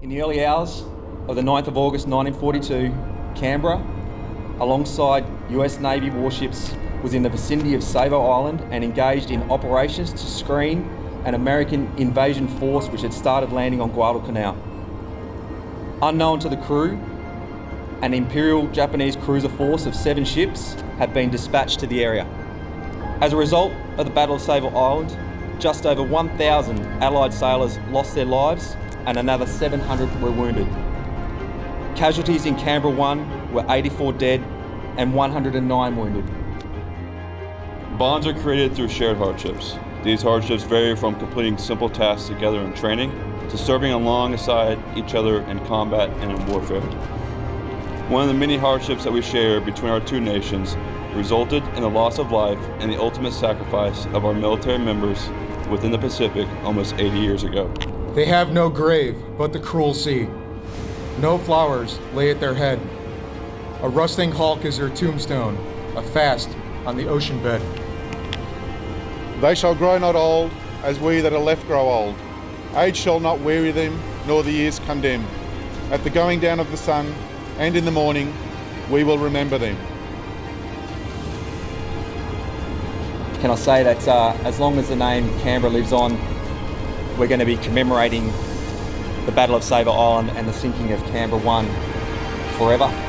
In the early hours of the 9th of August 1942, Canberra, alongside US Navy warships, was in the vicinity of Savo Island and engaged in operations to screen an American invasion force which had started landing on Guadalcanal. Unknown to the crew, an Imperial Japanese cruiser force of seven ships had been dispatched to the area. As a result of the Battle of Savo Island, just over 1,000 Allied sailors lost their lives and another 700 were wounded. Casualties in Canberra 1 were 84 dead and 109 wounded. Bonds are created through shared hardships. These hardships vary from completing simple tasks together in training to serving alongside each other in combat and in warfare. One of the many hardships that we share between our two nations resulted in the loss of life and the ultimate sacrifice of our military members within the Pacific almost 80 years ago. They have no grave but the cruel sea. No flowers lay at their head. A rusting hulk is their tombstone, a fast on the ocean bed. They shall grow not old, as we that are left grow old. Age shall not weary them, nor the years condemn. At the going down of the sun, and in the morning, we will remember them. Can I say that uh, as long as the name Canberra lives on, we're going to be commemorating the Battle of Savo Island and the sinking of Canberra 1 forever.